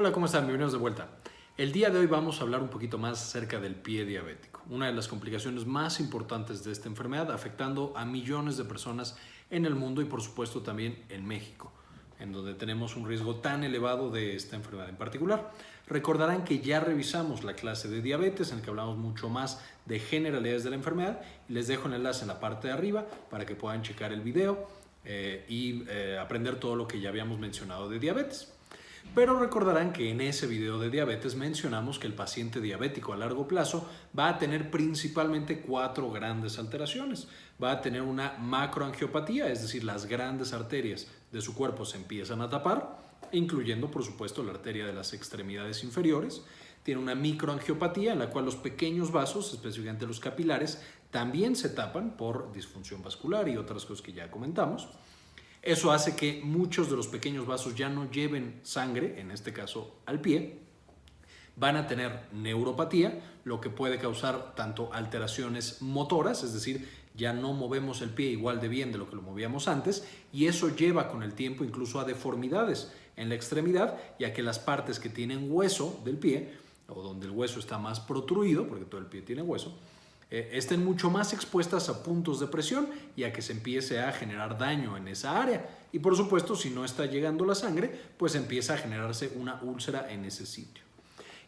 Hola, ¿cómo están? Bienvenidos de vuelta. El día de hoy vamos a hablar un poquito más acerca del pie diabético, una de las complicaciones más importantes de esta enfermedad, afectando a millones de personas en el mundo y por supuesto también en México, en donde tenemos un riesgo tan elevado de esta enfermedad en particular. Recordarán que ya revisamos la clase de diabetes en la que hablamos mucho más de generalidades de la enfermedad les dejo el enlace en la parte de arriba para que puedan checar el video eh, y eh, aprender todo lo que ya habíamos mencionado de diabetes. Pero recordarán que en ese video de diabetes mencionamos que el paciente diabético a largo plazo va a tener principalmente cuatro grandes alteraciones. Va a tener una macroangiopatía, es decir, las grandes arterias de su cuerpo se empiezan a tapar, incluyendo por supuesto la arteria de las extremidades inferiores. Tiene una microangiopatía en la cual los pequeños vasos, específicamente los capilares, también se tapan por disfunción vascular y otras cosas que ya comentamos. Eso hace que muchos de los pequeños vasos ya no lleven sangre, en este caso al pie, van a tener neuropatía, lo que puede causar tanto alteraciones motoras, es decir, ya no movemos el pie igual de bien de lo que lo movíamos antes, y eso lleva con el tiempo incluso a deformidades en la extremidad, ya que las partes que tienen hueso del pie, o donde el hueso está más protruido, porque todo el pie tiene hueso, eh, estén mucho más expuestas a puntos de presión y a que se empiece a generar daño en esa área. Y por supuesto, si no está llegando la sangre, pues empieza a generarse una úlcera en ese sitio.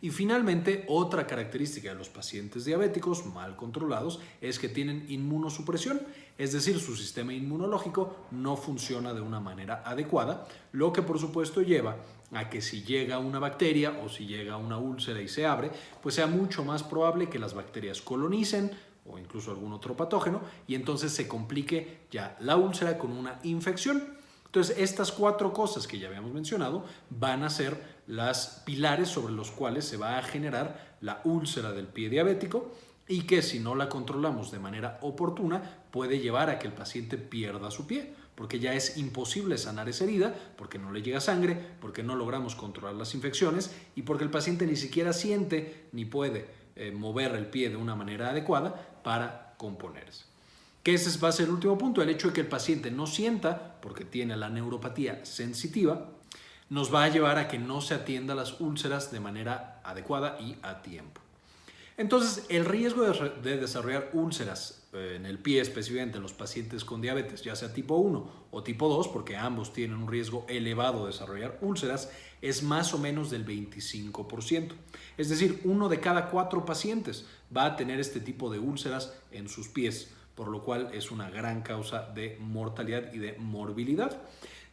Y finalmente, otra característica de los pacientes diabéticos mal controlados es que tienen inmunosupresión, es decir, su sistema inmunológico no funciona de una manera adecuada, lo que por supuesto lleva a que si llega una bacteria o si llega una úlcera y se abre, pues sea mucho más probable que las bacterias colonicen o incluso algún otro patógeno y entonces se complique ya la úlcera con una infección. Entonces, estas cuatro cosas que ya habíamos mencionado van a ser las pilares sobre los cuales se va a generar la úlcera del pie diabético y que si no la controlamos de manera oportuna puede llevar a que el paciente pierda su pie porque ya es imposible sanar esa herida, porque no le llega sangre, porque no logramos controlar las infecciones y porque el paciente ni siquiera siente ni puede eh, mover el pie de una manera adecuada para componerse. Que ese va a ser el último punto, el hecho de que el paciente no sienta, porque tiene la neuropatía sensitiva, nos va a llevar a que no se atienda las úlceras de manera adecuada y a tiempo. Entonces, el riesgo de, desarrollar úlceras eh, en el pie, específicamente en los pacientes con diabetes, ya sea tipo 1 o tipo 2, porque ambos tienen un riesgo elevado de desarrollar úlceras, es más o menos del 25%. Es decir, uno de cada cuatro pacientes va a tener este tipo de úlceras en sus pies, por lo cual es una gran causa de mortalidad y de morbilidad.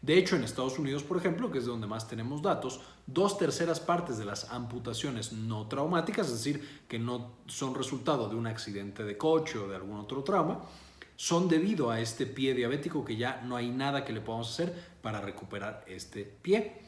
De hecho, en Estados Unidos, por ejemplo, que es de donde más tenemos datos, dos terceras partes de las amputaciones no traumáticas, es decir, que no son resultado de un accidente de coche o de algún otro trauma, son debido a este pie diabético que ya no hay nada que le podamos hacer para recuperar este pie.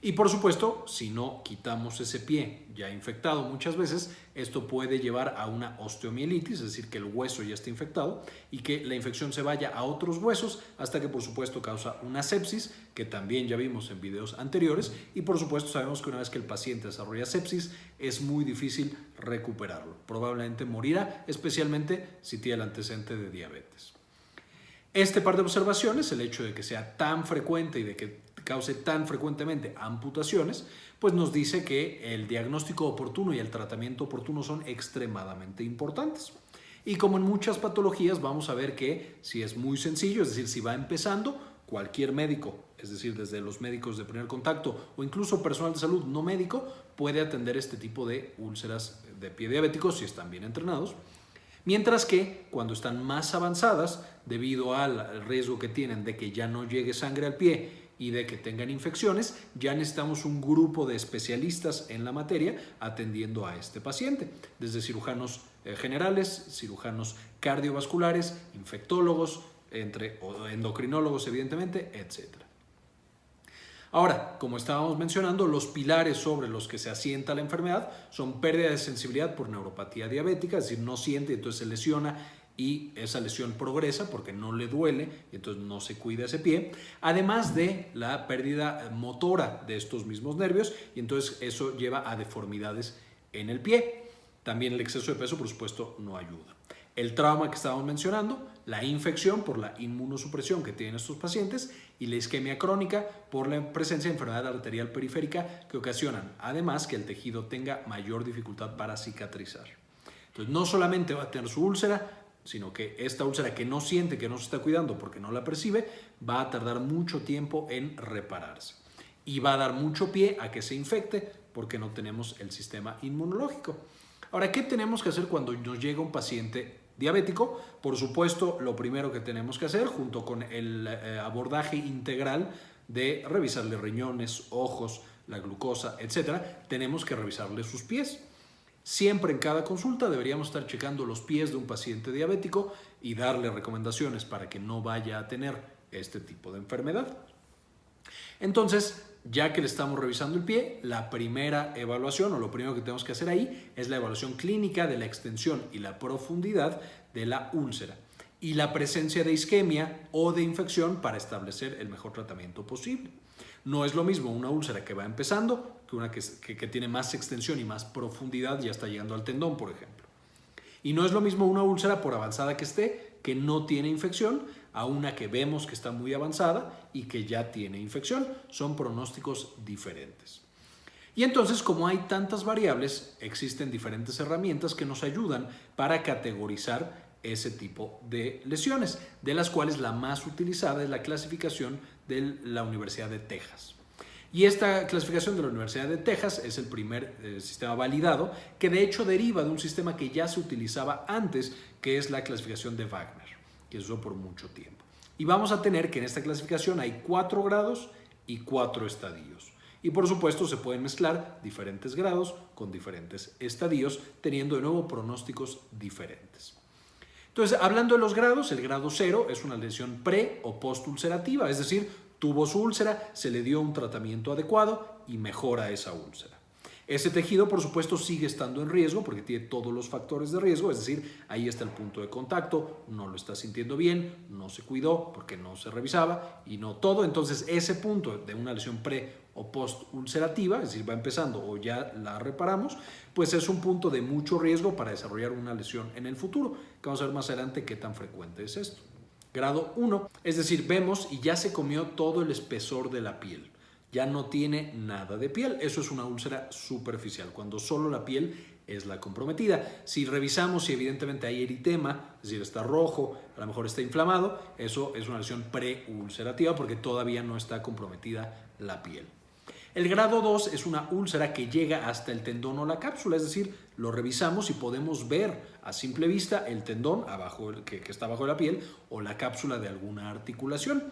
Y por supuesto, si no quitamos ese pie ya infectado muchas veces, esto puede llevar a una osteomielitis, es decir, que el hueso ya está infectado y que la infección se vaya a otros huesos hasta que por supuesto causa una sepsis, que también ya vimos en videos anteriores, y por supuesto sabemos que una vez que el paciente desarrolla sepsis es muy difícil recuperarlo. Probablemente morirá, especialmente si tiene el antecedente de diabetes. Este par de observaciones, el hecho de que sea tan frecuente y de que cause tan frecuentemente amputaciones, pues nos dice que el diagnóstico oportuno y el tratamiento oportuno son extremadamente importantes. Y como en muchas patologías vamos a ver que si es muy sencillo, es decir, si va empezando, cualquier médico, es decir, desde los médicos de primer contacto o incluso personal de salud no médico, puede atender este tipo de úlceras de pie diabéticos si están bien entrenados. Mientras que cuando están más avanzadas, debido al riesgo que tienen de que ya no llegue sangre al pie y de que tengan infecciones, ya necesitamos un grupo de especialistas en la materia atendiendo a este paciente, desde cirujanos eh, generales, cirujanos cardiovasculares, infectólogos, entre endocrinólogos evidentemente, etc. Ahora, como estábamos mencionando, los pilares sobre los que se asienta la enfermedad son pérdida de sensibilidad por neuropatía diabética, es decir, no siente, entonces se lesiona y esa lesión progresa porque no le duele y entonces no se cuida ese pie, además de la pérdida motora de estos mismos nervios y entonces eso lleva a deformidades en el pie. También el exceso de peso, por supuesto, no ayuda. El trauma que estábamos mencionando, la infección por la inmunosupresión que tienen estos pacientes y la isquemia crónica por la presencia de enfermedad arterial periférica que ocasionan además que el tejido tenga mayor dificultad para cicatrizar. Entonces no solamente va a tener su úlcera, sino que esta úlcera que no siente, que no se está cuidando porque no la percibe, va a tardar mucho tiempo en repararse. Y va a dar mucho pie a que se infecte porque no tenemos el sistema inmunológico. Ahora, ¿qué tenemos que hacer cuando nos llega un paciente diabético? Por supuesto, lo primero que tenemos que hacer, junto con el eh, abordaje integral de revisarle riñones, ojos, la glucosa, etcétera, tenemos que revisarle sus pies. Siempre en cada consulta deberíamos estar checando los pies de un paciente diabético y darle recomendaciones para que no vaya a tener este tipo de enfermedad. Entonces, ya que le estamos revisando el pie, la primera evaluación o lo primero que tenemos que hacer ahí es la evaluación clínica de la extensión y la profundidad de la úlcera y la presencia de isquemia o de infección para establecer el mejor tratamiento posible. No es lo mismo una úlcera que va empezando que una que, tiene más extensión y más profundidad, ya está llegando al tendón, por ejemplo. Y no es lo mismo una úlcera, por avanzada que esté, que no tiene infección, a una que vemos que está muy avanzada y que ya tiene infección. Son pronósticos diferentes. Y entonces, como hay tantas variables, existen diferentes herramientas que nos ayudan para categorizar ese tipo de lesiones, de las cuales la más utilizada es la clasificación de la Universidad de Texas. Y esta clasificación de la Universidad de Texas es el primer eh, sistema validado que de hecho deriva de un sistema que ya se utilizaba antes, que es la clasificación de Wagner, que usó por mucho tiempo. Y vamos a tener que en esta clasificación hay cuatro grados y cuatro estadios. Y por supuesto se pueden mezclar diferentes grados con diferentes estadios, teniendo de nuevo pronósticos diferentes. Entonces, hablando de los grados, el grado cero es una lesión pre o postulcerativa, es decir, tuvo su úlcera, se le dio un tratamiento adecuado y mejora esa úlcera. Ese tejido, por supuesto, sigue estando en riesgo porque tiene todos los factores de riesgo, es decir, ahí está el punto de contacto, no lo está sintiendo bien, no se cuidó porque no se revisaba y no todo. Entonces, ese punto de una lesión pre o post ulcerativa, es decir, va empezando o ya la reparamos, pues es un punto de mucho riesgo para desarrollar una lesión en el futuro, vamos a ver más adelante qué tan frecuente es esto. Grado 1, es decir, vemos y ya se comió todo el espesor de la piel ya no tiene nada de piel. Eso es una úlcera superficial, cuando solo la piel es la comprometida. Si revisamos si evidentemente hay eritema, es decir, está rojo, a lo mejor está inflamado, eso es una lesión preulcerativa porque todavía no está comprometida la piel. El grado 2 es una úlcera que llega hasta el tendón o la cápsula, es decir, lo revisamos y podemos ver a simple vista el tendón abajo, que, que está abajo de la piel o la cápsula de alguna articulación.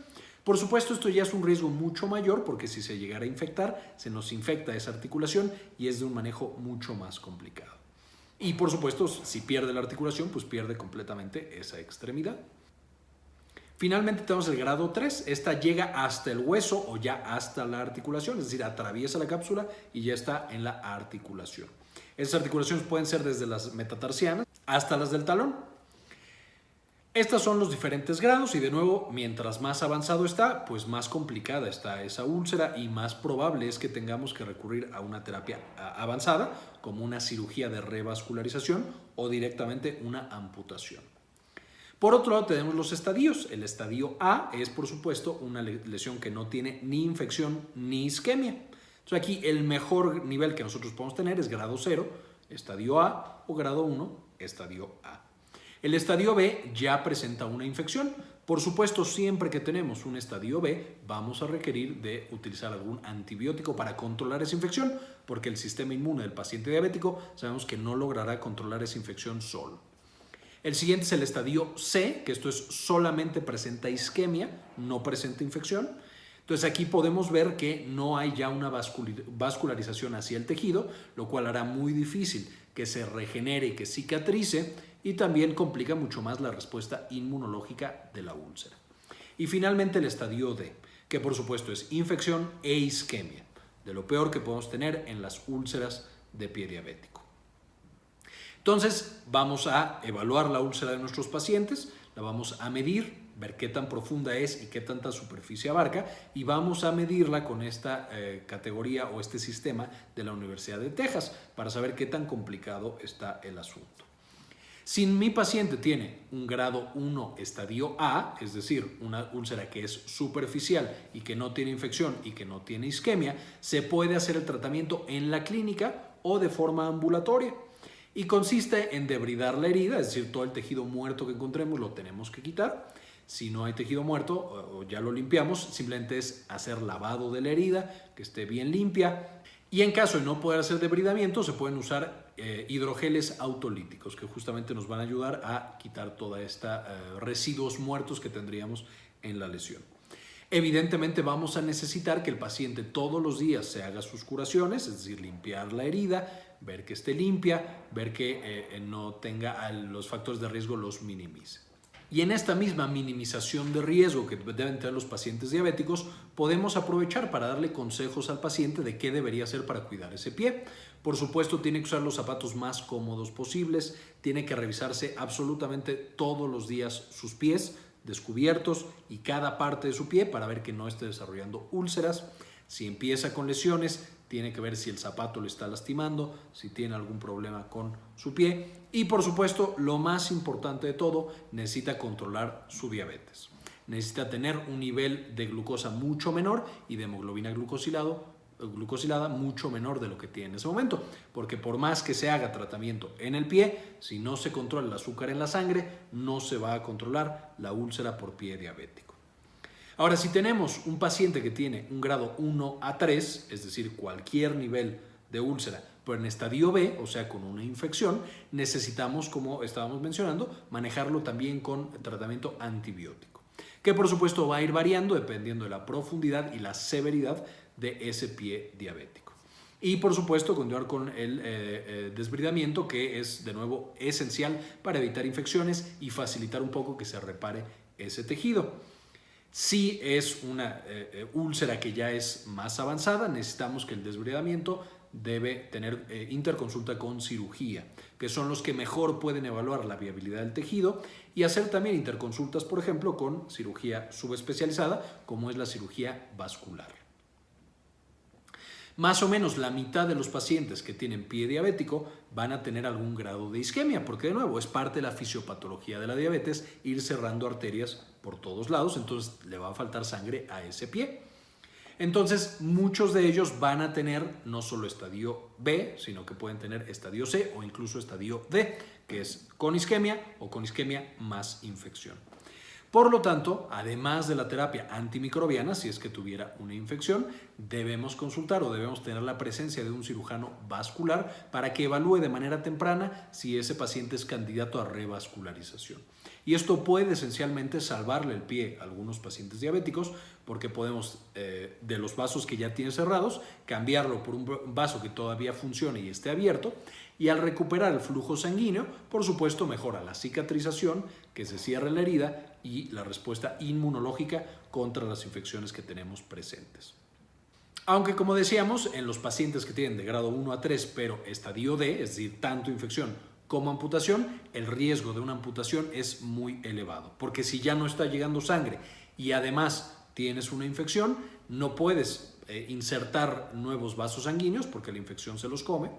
Por supuesto, esto ya es un riesgo mucho mayor porque si se llegara a infectar, se nos infecta esa articulación y es de un manejo mucho más complicado. Y por supuesto, si pierde la articulación, pues pierde completamente esa extremidad. Finalmente tenemos el grado 3. Esta llega hasta el hueso o ya hasta la articulación, es decir, atraviesa la cápsula y ya está en la articulación. Esas articulaciones pueden ser desde las metatarsianas hasta las del talón. Estos son los diferentes grados y de nuevo, mientras más avanzado está, pues más complicada está esa úlcera y más probable es que tengamos que recurrir a una terapia avanzada, como una cirugía de revascularización o directamente una amputación. Por otro lado, tenemos los estadios. El estadio A es, por supuesto, una lesión que no tiene ni infección ni isquemia. Entonces aquí el mejor nivel que nosotros podemos tener es grado 0, estadio A, o grado 1, estadio A. El estadio B ya presenta una infección. Por supuesto, siempre que tenemos un estadio B, vamos a requerir de utilizar algún antibiótico para controlar esa infección, porque el sistema inmune del paciente diabético sabemos que no logrará controlar esa infección solo. El siguiente es el estadio C, que esto es solamente presenta isquemia, no presenta infección. Entonces aquí podemos ver que no hay ya una vascularización hacia el tejido, lo cual hará muy difícil que se regenere y que cicatrice y también complica mucho más la respuesta inmunológica de la úlcera. Y finalmente el estadio D, que por supuesto es infección e isquemia, de lo peor que podemos tener en las úlceras de pie diabético. Entonces vamos a evaluar la úlcera de nuestros pacientes, la vamos a medir, ver qué tan profunda es y qué tanta superficie abarca y vamos a medirla con esta eh, categoría o este sistema de la Universidad de Texas para saber qué tan complicado está el asunto. Si mi paciente tiene un grado 1 estadio A, es decir, una úlcera que es superficial y que no tiene infección y que no tiene isquemia, se puede hacer el tratamiento en la clínica o de forma ambulatoria. Y consiste en debridar la herida, es decir, todo el tejido muerto que encontremos lo tenemos que quitar. Si no hay tejido muerto o ya lo limpiamos, simplemente es hacer lavado de la herida, que esté bien limpia. Y en caso de no poder hacer debridamiento, se pueden usar eh, hidrogeles autolíticos que justamente nos van a ayudar a quitar toda esta eh, residuos muertos que tendríamos en la lesión. Evidentemente vamos a necesitar que el paciente todos los días se haga sus curaciones, es decir, limpiar la herida, ver que esté limpia, ver que eh, no tenga los factores de riesgo los minimice. Y en esta misma minimización de riesgo que deben tener los pacientes diabéticos, podemos aprovechar para darle consejos al paciente de qué debería hacer para cuidar ese pie. Por supuesto, tiene que usar los zapatos más cómodos posibles, tiene que revisarse absolutamente todos los días sus pies descubiertos y cada parte de su pie para ver que no esté desarrollando úlceras. Si empieza con lesiones, tiene que ver si el zapato le está lastimando, si tiene algún problema con su pie y por supuesto lo más importante de todo, necesita controlar su diabetes. Necesita tener un nivel de glucosa mucho menor y de hemoglobina glucosilado glucosilada mucho menor de lo que tiene en ese momento, porque por más que se haga tratamiento en el pie, si no se controla el azúcar en la sangre, no se va a controlar la úlcera por pie diabético. Ahora, si tenemos un paciente que tiene un grado 1 a 3, es decir, cualquier nivel de úlcera, pero en estadio B, o sea, con una infección, necesitamos, como estábamos mencionando, manejarlo también con tratamiento antibiótico, que por supuesto va a ir variando dependiendo de la profundidad y la severidad de ese pie diabético. Y por supuesto continuar con el eh, eh, desbridamiento que es de nuevo esencial para evitar infecciones y facilitar un poco que se repare ese tejido. Si es una eh, úlcera que ya es más avanzada, necesitamos que el desbridamiento debe tener interconsulta con cirugía, que son los que mejor pueden evaluar la viabilidad del tejido y hacer también interconsultas, por ejemplo, con cirugía subespecializada, como es la cirugía vascular. Más o menos la mitad de los pacientes que tienen pie diabético van a tener algún grado de isquemia, porque de nuevo es parte de la fisiopatología de la diabetes ir cerrando arterias por todos lados, entonces le va a faltar sangre a ese pie. Entonces, muchos de ellos van a tener no solo estadio B, sino que pueden tener estadio C o incluso estadio D, que es con isquemia o con isquemia más infección. Por lo tanto, además de la terapia antimicrobiana, si es que tuviera una infección, debemos consultar o debemos tener la presencia de un cirujano vascular para que evalúe de manera temprana si ese paciente es candidato a revascularización. Y esto puede esencialmente salvarle el pie a algunos pacientes diabéticos porque podemos, eh, de los vasos que ya tienen cerrados, cambiarlo por un vaso que todavía funcione y esté abierto. Y al recuperar el flujo sanguíneo, por supuesto, mejora la cicatrización, que se cierre la herida y la respuesta inmunológica contra las infecciones que tenemos presentes. Aunque como decíamos, en los pacientes que tienen de grado 1 a 3, pero estadio D, es decir, tanto infección como amputación, el riesgo de una amputación es muy elevado, porque si ya no está llegando sangre y además tienes una infección, no puedes eh, insertar nuevos vasos sanguíneos porque la infección se los come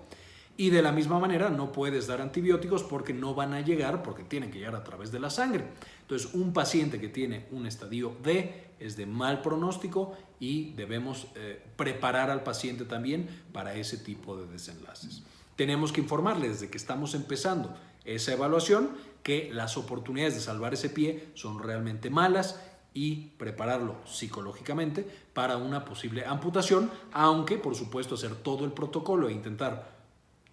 y de la misma manera no puedes dar antibióticos porque no van a llegar, porque tienen que llegar a través de la sangre. Entonces, un paciente que tiene un estadio D es de mal pronóstico y debemos eh, preparar al paciente también para ese tipo de desenlaces. Tenemos que informarle desde que estamos empezando esa evaluación que las oportunidades de salvar ese pie son realmente malas y prepararlo psicológicamente para una posible amputación, aunque por supuesto hacer todo el protocolo e intentar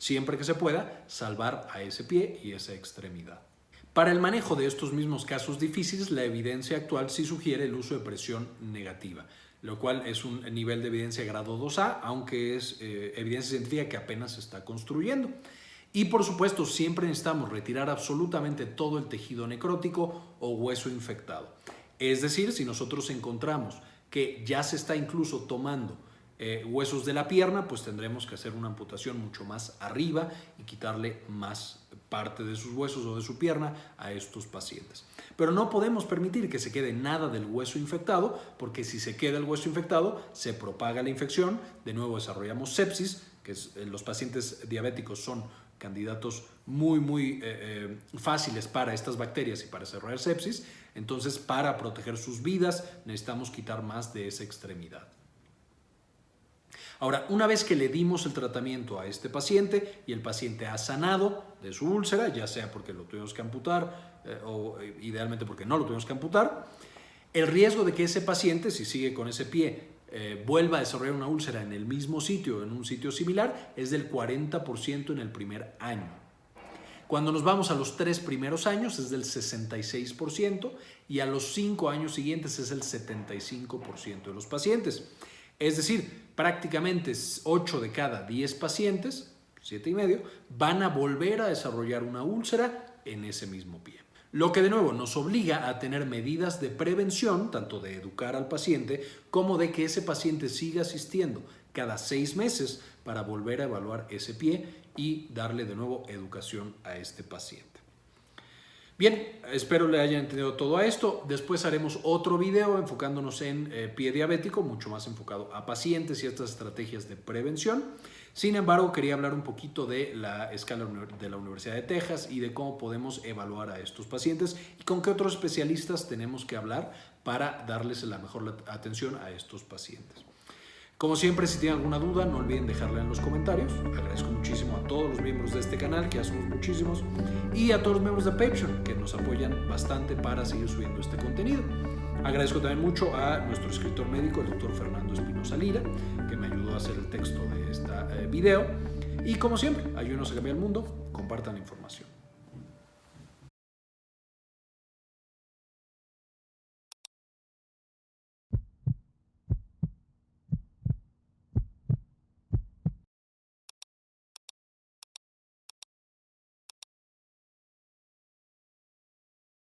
siempre que se pueda, salvar a ese pie y esa extremidad. Para el manejo de estos mismos casos difíciles, la evidencia actual sí sugiere el uso de presión negativa, lo cual es un nivel de evidencia grado 2A, aunque es eh, evidencia científica que apenas se está construyendo. Y por supuesto, siempre necesitamos retirar absolutamente todo el tejido necrótico o hueso infectado. Es decir, si nosotros encontramos que ya se está incluso tomando eh, huesos de la pierna, pues tendremos que hacer una amputación mucho más arriba y quitarle más parte de sus huesos o de su pierna a estos pacientes. Pero no podemos permitir que se quede nada del hueso infectado, porque si se queda el hueso infectado, se propaga la infección, de nuevo desarrollamos sepsis, que eh, los pacientes diabéticos son candidatos muy, muy eh, fáciles para estas bacterias y para desarrollar sepsis. Entonces, para proteger sus vidas, necesitamos quitar más de esa extremidad. Ahora, una vez que le dimos el tratamiento a este paciente y el paciente ha sanado de su úlcera, ya sea porque lo tuvimos que amputar eh, o idealmente porque no lo tuvimos que amputar, el riesgo de que ese paciente, si sigue con ese pie, eh, vuelva a desarrollar una úlcera en el mismo sitio, en un sitio similar, es del 40% en el primer año. Cuando nos vamos a los tres primeros años es del 66% y a los cinco años siguientes es el 75% de los pacientes. Es decir, prácticamente 8 de cada 10 pacientes, 7 y medio, van a volver a desarrollar una úlcera en ese mismo pie. Lo que de nuevo nos obliga a tener medidas de prevención, tanto de educar al paciente como de que ese paciente siga asistiendo cada seis meses para volver a evaluar ese pie y darle de nuevo educación a este paciente. Bien, espero le hayan entendido todo a esto. Después haremos otro video enfocándonos en eh, pie diabético, mucho más enfocado a pacientes y estas estrategias de prevención. Sin embargo, quería hablar un poquito de la escala de la Universidad de Texas y de cómo podemos evaluar a estos pacientes y con qué otros especialistas tenemos que hablar para darles la mejor atención a estos pacientes. Como siempre, si tienen alguna duda, no olviden dejarla en los comentarios. Agradezco muchísimo a todos los miembros de este canal, que ya somos muchísimos, y a todos los miembros de Patreon, que nos apoyan bastante para seguir subiendo este contenido. Agradezco también mucho a nuestro escritor médico, el doctor Fernando Espinosa Lira, que me ayudó a hacer el texto de este video. Y como siempre, ayúdenos a cambiar el mundo, compartan la información.